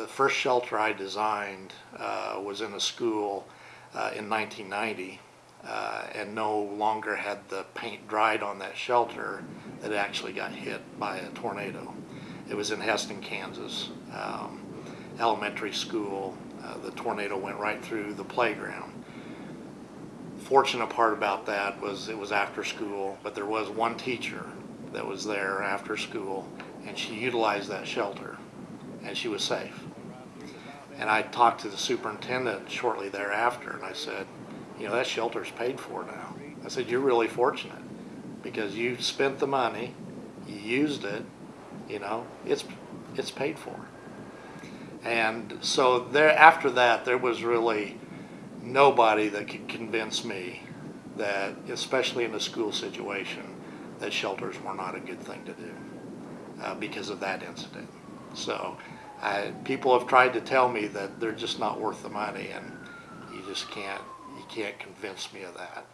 the first shelter I designed uh, was in a school uh, in 1990 uh, and no longer had the paint dried on that shelter that actually got hit by a tornado. It was in Hesston, Kansas, um, elementary school. Uh, the tornado went right through the playground. Fortunate part about that was it was after school, but there was one teacher that was there after school and she utilized that shelter and she was safe. And I talked to the superintendent shortly thereafter and I said, you know, that shelter's paid for now. I said, you're really fortunate because you spent the money, you used it, you know, it's, it's paid for. And so there, after that, there was really nobody that could convince me that, especially in a school situation, that shelters were not a good thing to do uh, because of that incident. So I, people have tried to tell me that they're just not worth the money, and you just can't you can't convince me of that.